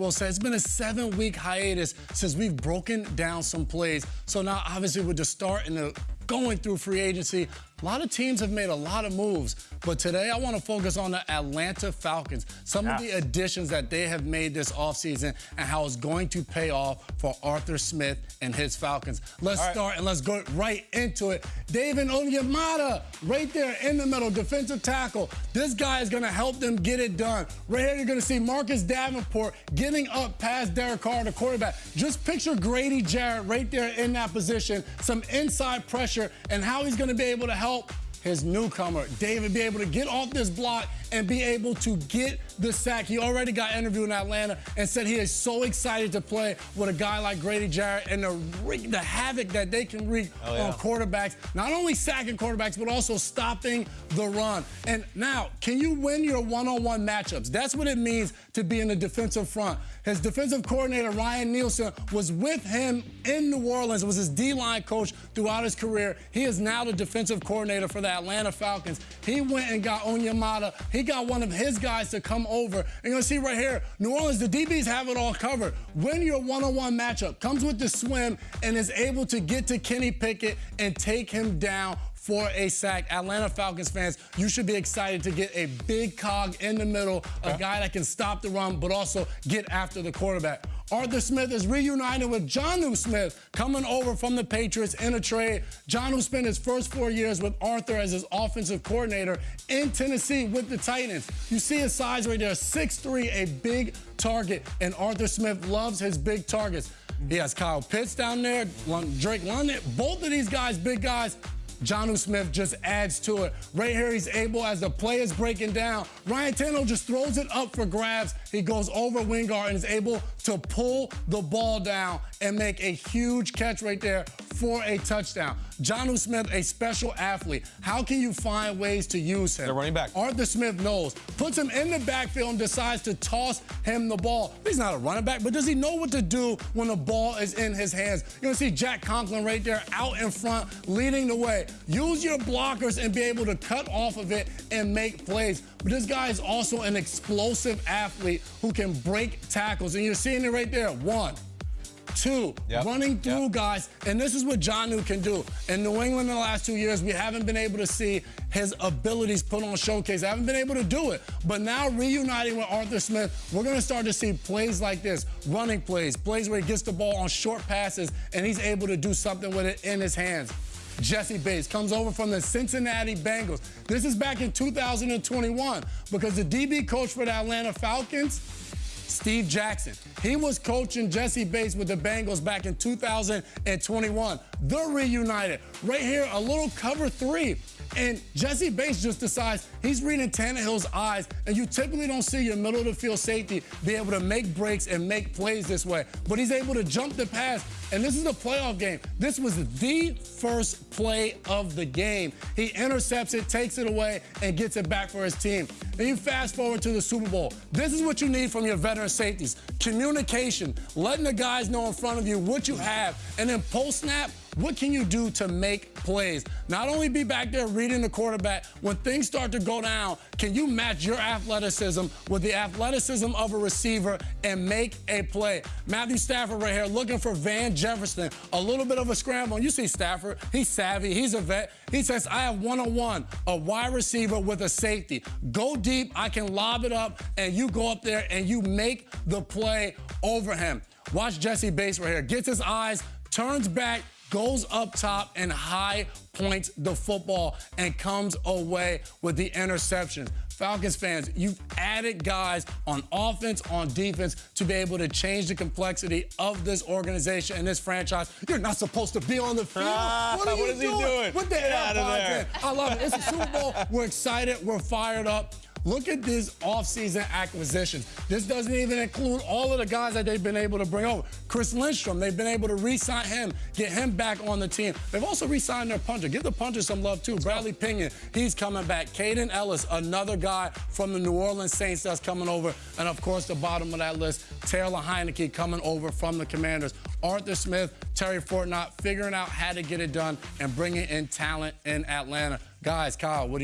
Well, so it's been a seven-week hiatus since we've broken down some plays. So now, obviously, with the start and the going through free agency, a lot of teams have made a lot of moves, but today I want to focus on the Atlanta Falcons, some of the additions that they have made this offseason and how it's going to pay off for Arthur Smith and his Falcons. Let's right. start and let's go right into it. David Onyemata, right there in the middle, defensive tackle. This guy is going to help them get it done. Right here, you're going to see Marcus Davenport getting up past Derek Carr, the quarterback. Just picture Grady Jarrett right there in that position, some inside pressure, and how he's going to be able to help help his newcomer, David, be able to get off this block and be able to get the sack. He already got interviewed in Atlanta and said he is so excited to play with a guy like Grady Jarrett and the, the havoc that they can wreak oh, yeah. on quarterbacks. Not only sacking quarterbacks, but also stopping the run. And now, can you win your one-on-one -on -one matchups? That's what it means to be in the defensive front. His defensive coordinator, Ryan Nielsen, was with him in New Orleans, was his D-line coach throughout his career. He is now the defensive coordinator for the Atlanta Falcons. He went and got Onyemata. He got one of his guys to come over. And to see right here, New Orleans, the DBs have it all covered. Win your one-on-one -on -one matchup. Comes with the swim and is able to get to Kenny Pickett and take him down for a sack. Atlanta Falcons fans, you should be excited to get a big cog in the middle, a guy that can stop the run, but also get after the quarterback. Arthur Smith is reunited with Jonnu Smith coming over from the Patriots in a trade. Jonnu spent his first four years with Arthur as his offensive coordinator in Tennessee with the Titans. You see his size right there, 6'3", a big target, and Arthur Smith loves his big targets. He has Kyle Pitts down there, Drake London. Both of these guys, big guys, Jonnu Smith just adds to it. Right here, he's able, as the play is breaking down, Ryan Tannehill just throws it up for grabs. He goes over Wingard and is able to pull the ball down and make a huge catch right there for a touchdown. Jonnu Smith, a special athlete. How can you find ways to use him? The running back. Arthur Smith knows. Puts him in the backfield and decides to toss him the ball. He's not a running back, but does he know what to do when the ball is in his hands? You're going to see Jack Conklin right there out in front, leading the way. Use your blockers and be able to cut off of it and make plays. But this guy is also an explosive athlete who can break tackles. And you're seeing it right there. One, two, yep. running through yep. guys. And this is what Jonnu can do. In New England in the last two years, we haven't been able to see his abilities put on showcase. I haven't been able to do it. But now reuniting with Arthur Smith, we're going to start to see plays like this, running plays, plays where he gets the ball on short passes, and he's able to do something with it in his hands. Jessie Bates comes over from the Cincinnati Bengals. This is back in 2021 because the DB coach for the Atlanta Falcons Steve Jackson. He was coaching Jessie Bates with the Bengals back in 2021. They're reunited. Right here, a little cover three. And Jessie Bates just decides he's reading Tannehill's eyes, and you typically don't see your middle of the field safety be able to make breaks and make plays this way. But he's able to jump the pass, and this is a playoff game. This was the first play of the game. He intercepts it, takes it away, and gets it back for his team. Then you fast forward to the Super Bowl. This is what you need from your veteran safeties. Communication, letting the guys know in front of you what you have, and then post-snap, what can you do to make plays? Not only be back there reading the quarterback, when things start to go down, can you match your athleticism with the athleticism of a receiver and make a play? Matthew Stafford right here looking for Van Jefferson. A little bit of a scramble. You see Stafford, he's savvy, he's a vet. He says, I have one-on-one, a wide receiver with a safety. Go deep, I can lob it up, and you go up there and you make the play over him. Watch Jessie Bates right here. Gets his eyes, turns back, goes up top and high points the football and comes away with the interception. Falcons fans, you've added guys on offense, on defense to be able to change the complexity of this organization and this franchise. You're not supposed to be on the field. Ah, what are you what doing? he doing? What the hell, I love it. It's a Super Bowl. We're excited. We're fired up. Look at these offseason acquisitions. This doesn't even include all of the guys that they've been able to bring over. Chris Lindstrom, they've been able to re-sign him, get him back on the team. They've also re-signed their punter. Give the punter some love, too. Bradley Pinion, he's coming back. Kaden Elliss, another guy from the New Orleans Saints that's coming over. And, of course, the bottom of that list, Taylor Heinicke coming over from the Commanders. Arthur Smith, Terry Fontenot figuring out how to get it done and bringing in talent in Atlanta. Guys, Kyle, what do you